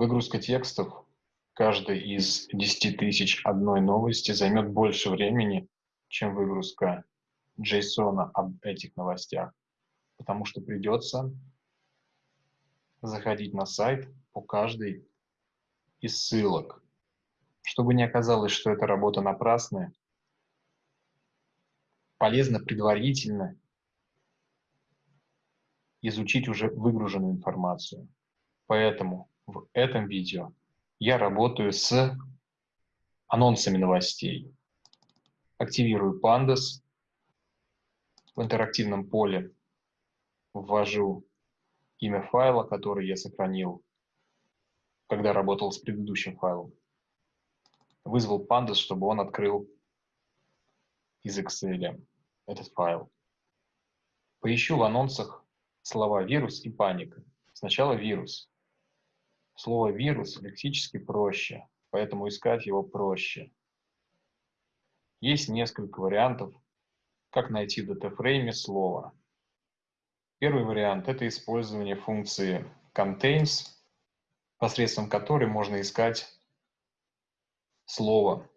Выгрузка текстов каждой из 10 тысяч одной новости займет больше времени, чем выгрузка JSON об этих новостях, потому что придется заходить на сайт по каждой из ссылок. Чтобы не оказалось, что эта работа напрасная, полезно предварительно изучить уже выгруженную информацию. Поэтому в этом видео я работаю с анонсами новостей. Активирую Pandas. В интерактивном поле ввожу имя файла, который я сохранил, когда работал с предыдущим файлом. Вызвал Pandas, чтобы он открыл из Excel этот файл. Поищу в анонсах слова «вирус» и «паника». Сначала «вирус». Слово «вирус» лексически проще, поэтому искать его проще. Есть несколько вариантов, как найти в датафрейме слово. Первый вариант – это использование функции contains, посредством которой можно искать слово.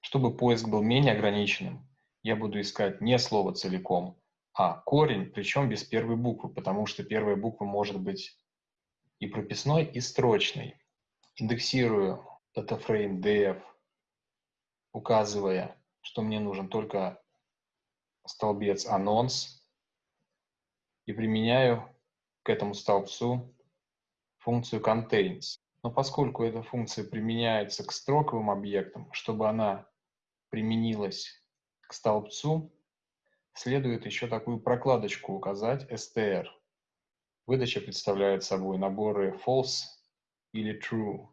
Чтобы поиск был менее ограниченным, я буду искать не слово целиком, а корень, причем без первой буквы, потому что первая буква может быть и прописной, и строчной. Индексирую dataFrame df, указывая, что мне нужен только столбец анонс, и применяю к этому столбцу функцию contains. Но поскольку эта функция применяется к строковым объектам, чтобы она применилась к столбцу, следует еще такую прокладочку указать str. Выдача представляет собой наборы false или true.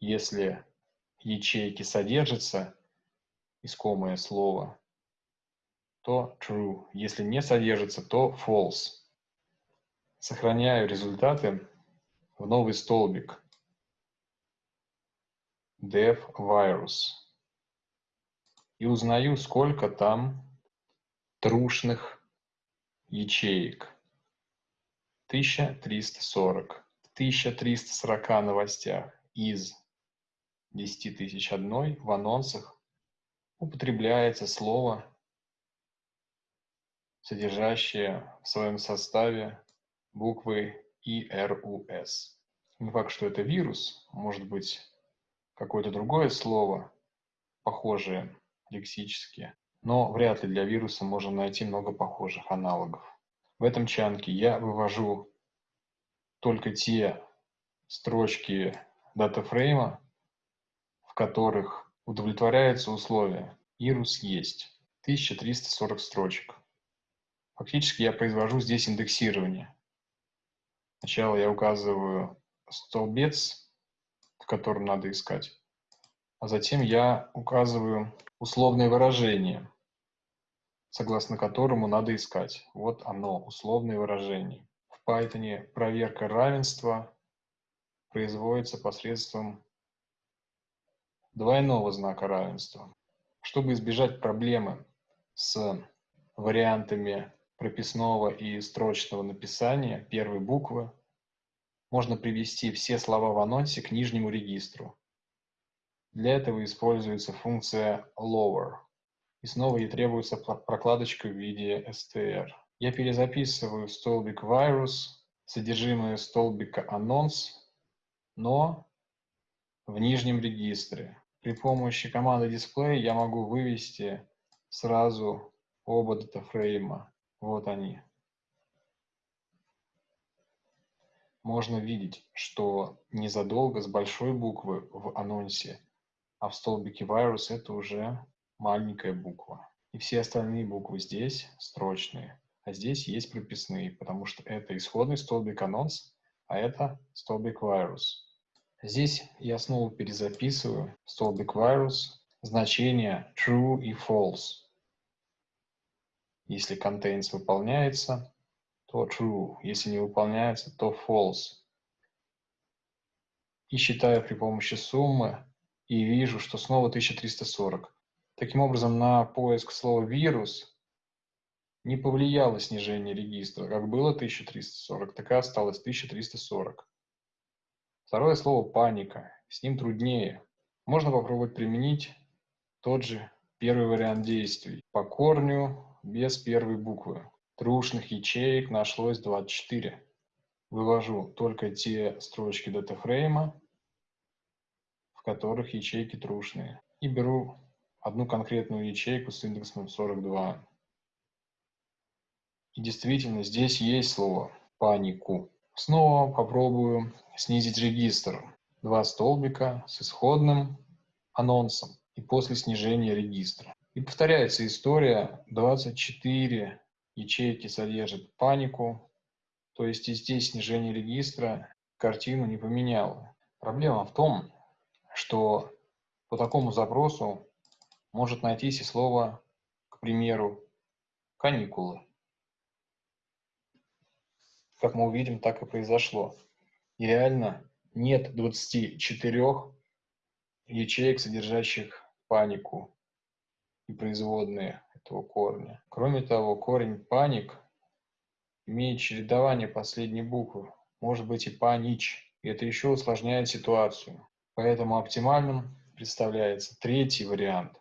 Если ячейки содержится искомое слово, то true. Если не содержится, то false. Сохраняю результаты в новый столбик dev virus и узнаю, сколько там трушных ячеек. 1340. В 1340 новостях из 10 тысяч одной в анонсах употребляется слово, содержащее в своем составе буквы ИРУС. Не факт, что это вирус, может быть какое-то другое слово, похожее лексически, но вряд ли для вируса можно найти много похожих аналогов. В этом чанке я вывожу только те строчки датафрейма, в которых удовлетворяется условие «Ирус есть». 1340 строчек. Фактически я произвожу здесь индексирование. Сначала я указываю столбец, в котором надо искать, а затем я указываю условное выражение, согласно которому надо искать. Вот оно, условное выражение. В Python проверка равенства производится посредством двойного знака равенства. Чтобы избежать проблемы с вариантами прописного и строчного написания первой буквы, можно привести все слова в анонсе к нижнему регистру. Для этого используется функция lower. И снова ей требуется прокладочка в виде str. Я перезаписываю столбик virus, содержимое столбика announce, но в нижнем регистре. При помощи команды display я могу вывести сразу оба датафрейма. Вот они. Можно видеть, что незадолго с большой буквы в анонсе а в столбике virus это уже маленькая буква. И все остальные буквы здесь строчные, а здесь есть прописные, потому что это исходный столбик анонс, а это столбик virus. Здесь я снова перезаписываю столбик virus, значения true и false. Если contains выполняется, то true. Если не выполняется, то false. И считаю при помощи суммы и вижу, что снова 1340. Таким образом, на поиск слова «вирус» не повлияло снижение регистра. Как было 1340, так и осталось 1340. Второе слово «паника». С ним труднее. Можно попробовать применить тот же первый вариант действий. По корню без первой буквы. Трушных ячеек нашлось 24. Вывожу только те строчки датафрейма, в которых ячейки трушные. И беру одну конкретную ячейку с индексом 42. И действительно, здесь есть слово «панику». Снова попробую снизить регистр. Два столбика с исходным анонсом и после снижения регистра. И повторяется история. 24 ячейки содержат панику, то есть и здесь снижение регистра картину не поменяло. Проблема в том, что по такому запросу может найтись и слово, к примеру, каникулы. Как мы увидим, так и произошло. И реально нет 24 ячеек, содержащих панику и производные этого корня. Кроме того, корень паник имеет чередование последней буквы, может быть и панич, и это еще усложняет ситуацию. Поэтому оптимальным представляется третий вариант –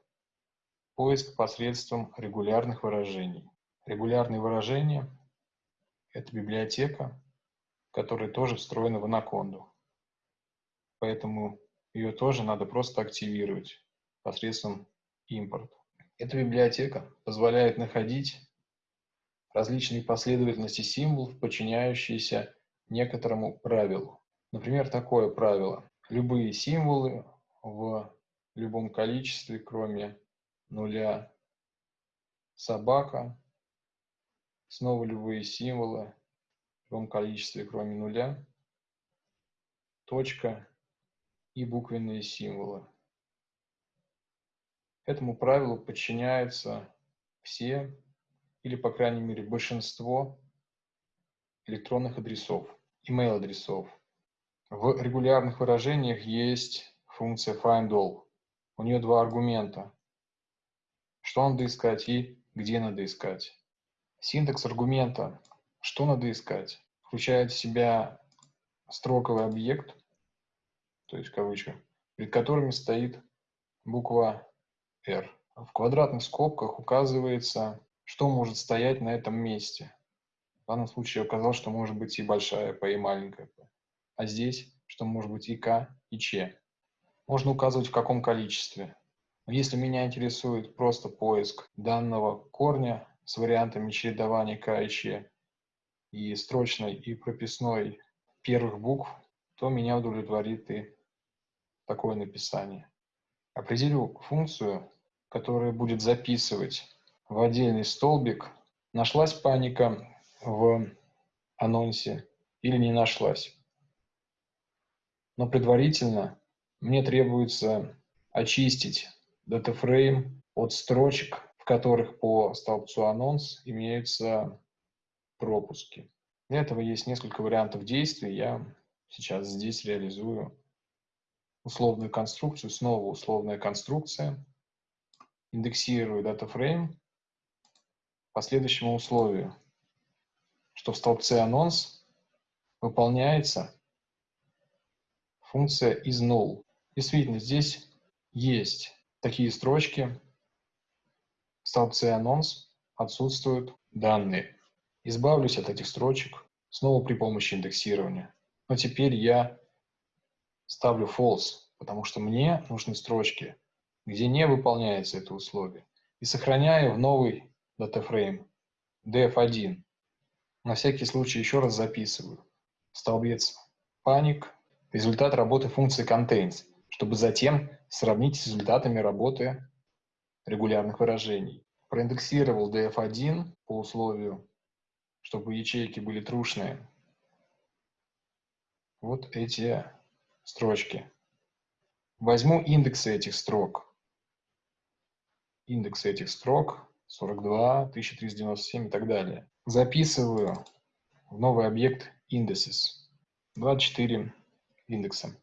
поиск посредством регулярных выражений. Регулярные выражения – это библиотека, которая тоже встроена в анаконду. Поэтому ее тоже надо просто активировать посредством импорта. Эта библиотека позволяет находить различные последовательности символов, подчиняющиеся некоторому правилу. Например, такое правило. Любые символы в любом количестве, кроме нуля, собака, снова любые символы в любом количестве, кроме нуля, точка и буквенные символы. Этому правилу подчиняются все или, по крайней мере, большинство электронных адресов, email-адресов. В регулярных выражениях есть функция findAll. У нее два аргумента. Что надо искать и где надо искать. Синтекс аргумента «что надо искать» включает в себя строковый объект, то есть кавычка, перед которыми стоит буква R. В квадратных скобках указывается, что может стоять на этом месте. В данном случае указал, что может быть и большая P, и маленькая P. А здесь, что может быть и К, и Ч. Можно указывать в каком количестве. Если меня интересует просто поиск данного корня с вариантами чередования К и строчной и прописной первых букв, то меня удовлетворит и такое написание. Определю функцию, которая будет записывать в отдельный столбик, нашлась паника в анонсе или не нашлась. Но предварительно мне требуется очистить датафрейм от строчек, в которых по столбцу анонс имеются пропуски. Для этого есть несколько вариантов действий. Я сейчас здесь реализую условную конструкцию, снова условная конструкция, индексирую DataFrame по следующему условию, что в столбце анонс выполняется функция isNull. Действительно, здесь есть такие строчки, в столбце анонс отсутствуют данные. Избавлюсь от этих строчек снова при помощи индексирования. Но теперь я ставлю false, потому что мне нужны строчки, где не выполняется это условие. И сохраняю в новый датафрейм df1. На всякий случай еще раз записываю. Столбец panic, результат работы функции contains, чтобы затем сравнить с результатами работы регулярных выражений. Проиндексировал df1 по условию, чтобы ячейки были трушные. Вот эти строчки. Возьму индексы этих строк. Индексы этих строк 42, 1397 и так далее. Записываю в новый объект indices. 24 индекса.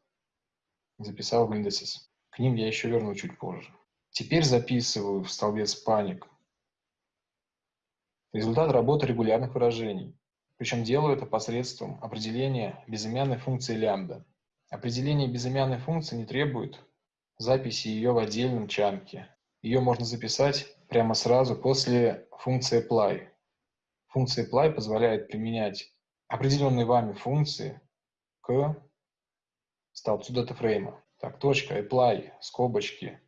Записал в indices. К ним я еще верну чуть позже. Теперь записываю в столбец паник результат работы регулярных выражений. Причем делаю это посредством определения безымянной функции лямбда. Определение безымянной функции не требует записи ее в отдельном чанке. Ее можно записать прямо сразу после функции apply. Функция apply позволяет применять определенные вами функции к столбцу датафрейма. Так, точка, apply, скобочки,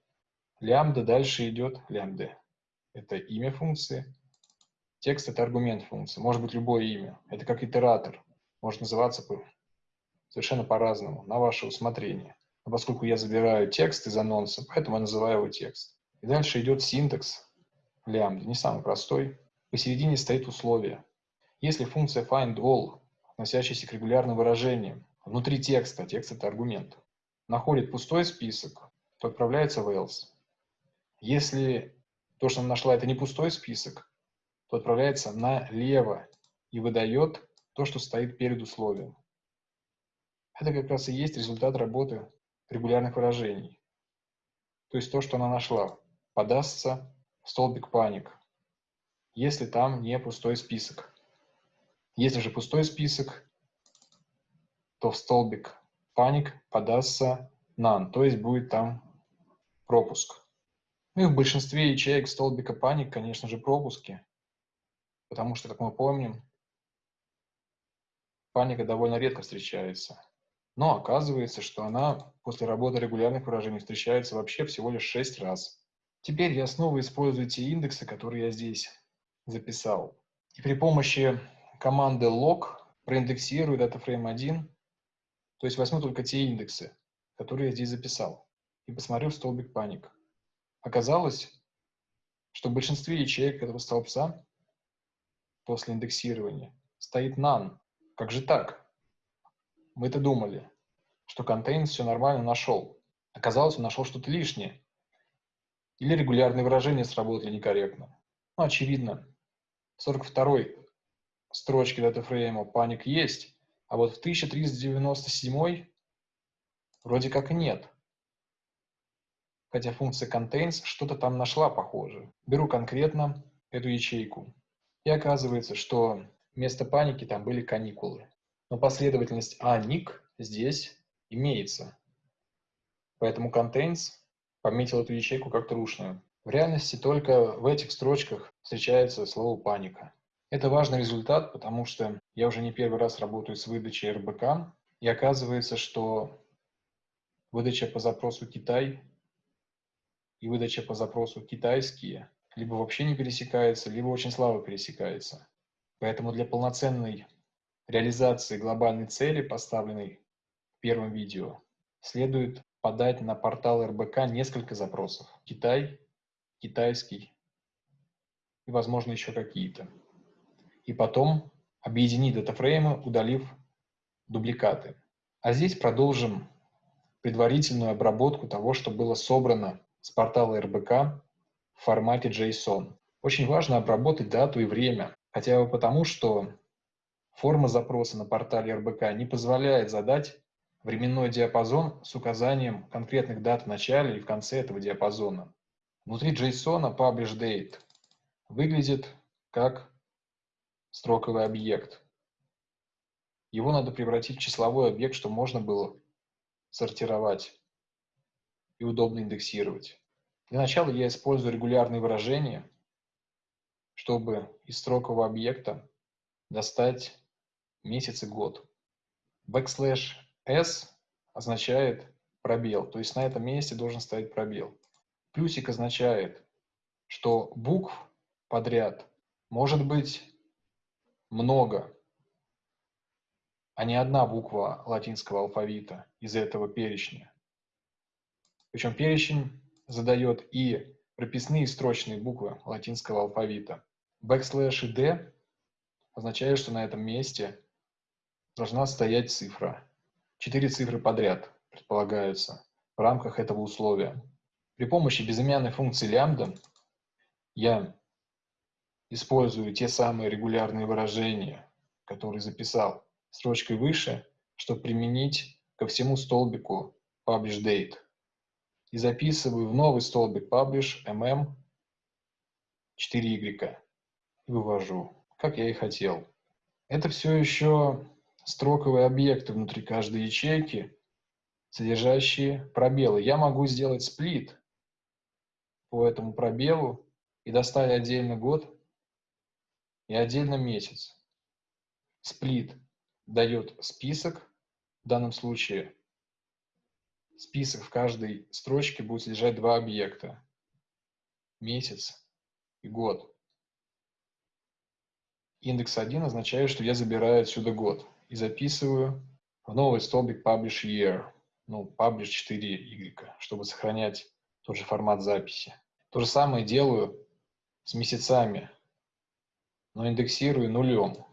лямбда, дальше идет лямбда. Это имя функции. Текст – это аргумент функции. Может быть любое имя. Это как итератор. Может называться совершенно по-разному, на ваше усмотрение. Но поскольку я забираю текст из анонса, поэтому я называю его текст. И дальше идет синтекс лямбда, не самый простой. Посередине стоит условие. Если функция findAll, относящаяся к регулярным выражениям, внутри текста, текст это аргумент, находит пустой список, то отправляется в else. Если то, что она нашла, это не пустой список, то отправляется налево и выдает то, что стоит перед условием. Это как раз и есть результат работы регулярных выражений. То есть то, что она нашла, подастся в столбик паник, если там не пустой список. Если же пустой список, то в столбик паник подастся none, то есть будет там пропуск. Ну и в большинстве ячеек столбика паник, конечно же, пропуски, потому что, как мы помним, паника довольно редко встречается. Но оказывается, что она после работы регулярных выражений встречается вообще всего лишь 6 раз. Теперь я снова использую те индексы, которые я здесь записал. И при помощи команды log проиндексирую DataFrame 1, то есть возьму только те индексы, которые я здесь записал, и посмотрю в столбик паник. Оказалось, что в большинстве ячеек этого столбца после индексирования стоит none. Как же так? Мы-то думали, что contains все нормально нашел. Оказалось, он нашел что-то лишнее. Или регулярные выражения сработали некорректно. Ну, очевидно, в 42-й строчке датафрейма паник есть, а вот в 1397 вроде как нет. Хотя функция contains что-то там нашла похоже. Беру конкретно эту ячейку. И оказывается, что вместо паники там были каникулы. Но последовательность anik здесь имеется. Поэтому contains пометил эту ячейку как трушную. В реальности только в этих строчках встречается слово «паника». Это важный результат, потому что я уже не первый раз работаю с выдачей РБК, и оказывается, что выдача по запросу «Китай» и выдача по запросу «Китайские» либо вообще не пересекается, либо очень слабо пересекается. Поэтому для полноценной реализации глобальной цели, поставленной в первом видео, следует подать на портал РБК несколько запросов. Китай, китайский и, возможно, еще какие-то. И потом объединить датафреймы, удалив дубликаты. А здесь продолжим предварительную обработку того, что было собрано с портала РБК в формате JSON. Очень важно обработать дату и время, хотя бы потому, что форма запроса на портале РБК не позволяет задать временной диапазон с указанием конкретных дат в начале и в конце этого диапазона. Внутри JSON publishDate выглядит как строковый объект. Его надо превратить в числовой объект, чтобы можно было сортировать и удобно индексировать. Для начала я использую регулярные выражения, чтобы из строкового объекта достать месяц и год. Backslash s означает пробел, то есть на этом месте должен стоять пробел. Плюсик означает, что букв подряд может быть много, а не одна буква латинского алфавита из этого перечня. Причем перечень задает и прописные строчные буквы латинского алфавита. Backslash и D означает, что на этом месте должна стоять цифра. Четыре цифры подряд предполагаются в рамках этого условия. При помощи безымянной функции лямбда я использую те самые регулярные выражения, которые записал строчкой выше, чтобы применить ко всему столбику publish_date. И записываю в новый столбик publish mm 4y и вывожу, как я и хотел. Это все еще строковые объекты внутри каждой ячейки, содержащие пробелы. Я могу сделать сплит по этому пробелу и доставить отдельно год и отдельно месяц. Сплит дает список, в данном случае список в каждой строчке будет содержать два объекта. Месяц и год. Индекс 1 означает, что я забираю отсюда год и записываю в новый столбик Publish Year, ну, Publish 4Y, чтобы сохранять тот же формат записи. То же самое делаю с месяцами, но индексирую нулем,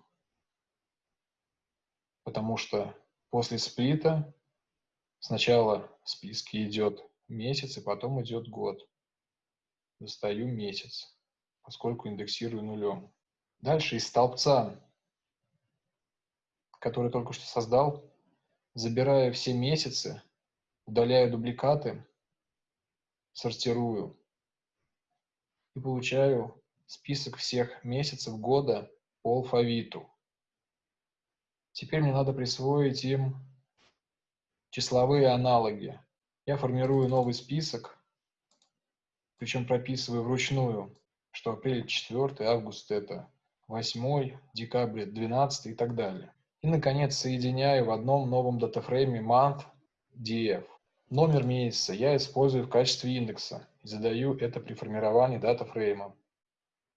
потому что после сплита сначала в списке идет месяц, и потом идет год. Достаю месяц, поскольку индексирую нулем. Дальше из столбца, который только что создал, забираю все месяцы, удаляю дубликаты, сортирую и получаю список всех месяцев года по алфавиту. Теперь мне надо присвоить им числовые аналоги. Я формирую новый список, причем прописываю вручную, что апрель 4, август это 8, декабрь 12 и так далее. И, наконец, соединяю в одном новом датафрейме month df. Номер месяца я использую в качестве индекса и задаю это при формировании датафрейма.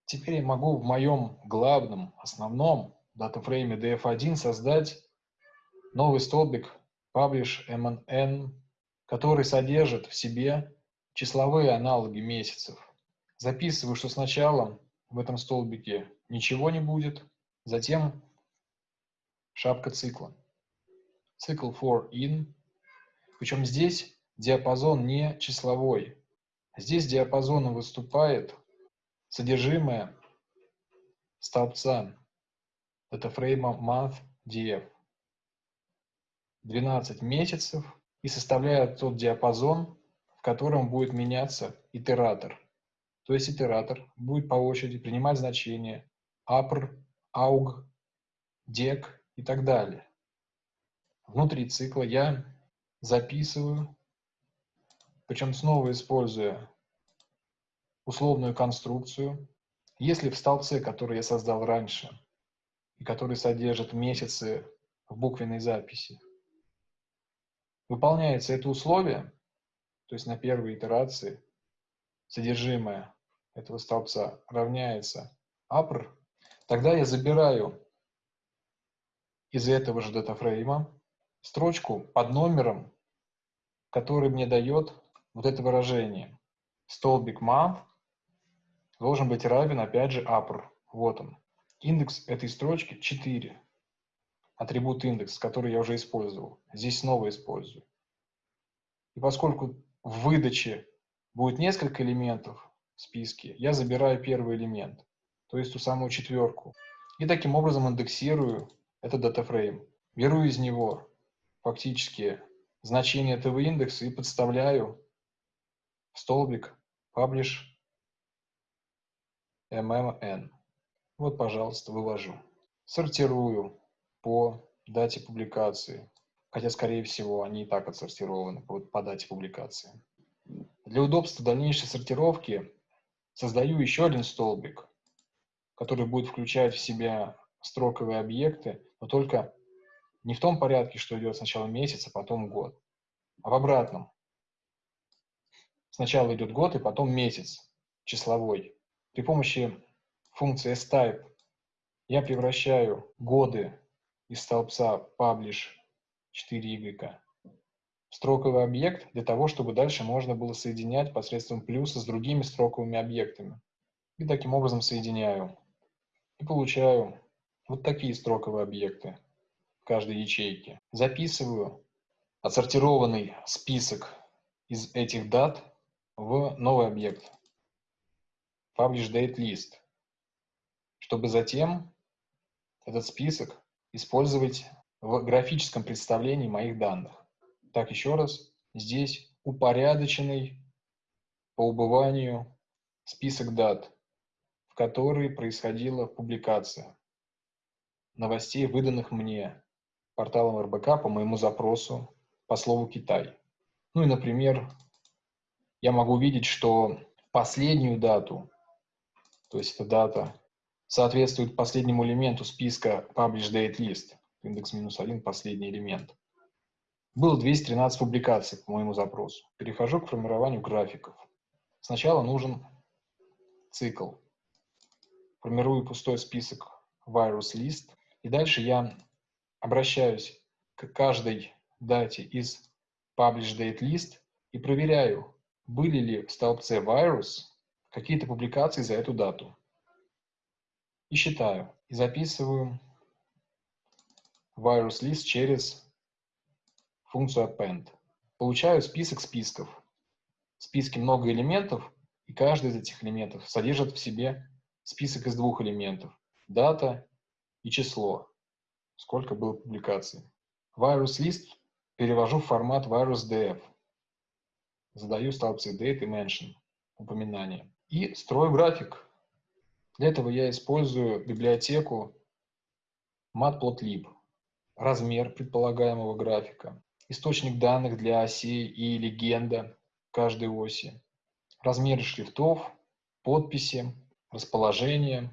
Теперь я могу в моем главном, основном датафрейме df1 создать новый столбик publish mn, который содержит в себе числовые аналоги месяцев. Записываю, что сначала в этом столбике ничего не будет. Затем шапка цикла. Цикл for in. Причем здесь диапазон не числовой. Здесь диапазоном выступает содержимое столбца датафрейма month df. 12 месяцев и составляет тот диапазон, в котором будет меняться итератор. То есть итератор будет по очереди принимать значения апр, ауг, дек и так далее. Внутри цикла я записываю, причем снова используя условную конструкцию. Если в столбце, который я создал раньше, и который содержит месяцы в буквенной записи, выполняется это условие, то есть на первой итерации содержимое этого столбца равняется апр, Тогда я забираю из этого же датафрейма строчку под номером, который мне дает вот это выражение. Столбик month должен быть равен, опять же, upper. Вот он. Индекс этой строчки 4. Атрибут индекс, который я уже использовал. Здесь снова использую. И поскольку в выдаче будет несколько элементов в списке, я забираю первый элемент то есть ту самую четверку. И таким образом индексирую этот датафрейм. Беру из него фактически значение этого индекса и подставляю в столбик publish mmn. Вот, пожалуйста, вывожу. Сортирую по дате публикации. Хотя, скорее всего, они и так отсортированы по, по дате публикации. Для удобства дальнейшей сортировки создаю еще один столбик который будет включать в себя строковые объекты, но только не в том порядке, что идет сначала месяц, а потом год, а в обратном. Сначала идет год, и потом месяц числовой. При помощи функции type я превращаю годы из столбца publish 4y в строковый объект для того, чтобы дальше можно было соединять посредством плюса с другими строковыми объектами. И таким образом соединяю и получаю вот такие строковые объекты в каждой ячейке. Записываю отсортированный список из этих дат в новый объект Publish Date List, чтобы затем этот список использовать в графическом представлении моих данных. Так, еще раз, здесь упорядоченный по убыванию список дат – которой происходила публикация новостей, выданных мне порталом РБК по моему запросу по слову Китай. Ну и, например, я могу видеть, что последнюю дату, то есть эта дата соответствует последнему элементу списка Publish Date List, индекс минус один, последний элемент. Было 213 публикаций по моему запросу. Перехожу к формированию графиков. Сначала нужен цикл. Формирую пустой список virus list. И дальше я обращаюсь к каждой дате из publish date list и проверяю, были ли в столбце virus какие-то публикации за эту дату. И считаю, и записываю virus list через функцию append. Получаю список списков. В списке много элементов, и каждый из этих элементов содержит в себе список из двух элементов. Дата и число. Сколько было публикаций. Virus list перевожу в формат virus.df. Задаю столбцы date и mention, упоминание. И строю график. Для этого я использую библиотеку matplotlib. Размер предполагаемого графика. Источник данных для осей и легенда каждой оси. Размеры шрифтов, подписи, расположение.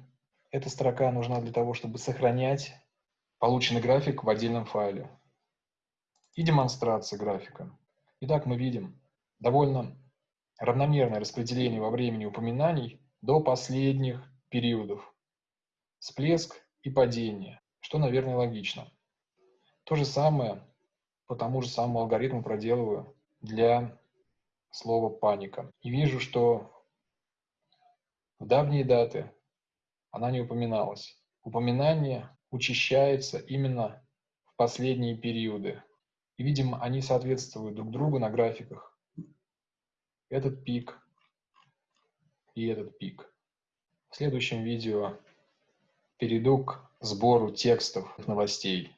Эта строка нужна для того, чтобы сохранять полученный график в отдельном файле. И демонстрация графика. Итак, мы видим довольно равномерное распределение во времени упоминаний до последних периодов. Всплеск и падение, что, наверное, логично. То же самое по тому же самому алгоритму проделываю для слова «паника». И вижу, что в давние даты она не упоминалась. Упоминание учащается именно в последние периоды. И, видимо, они соответствуют друг другу на графиках. Этот пик и этот пик. В следующем видео перейду к сбору текстов новостей.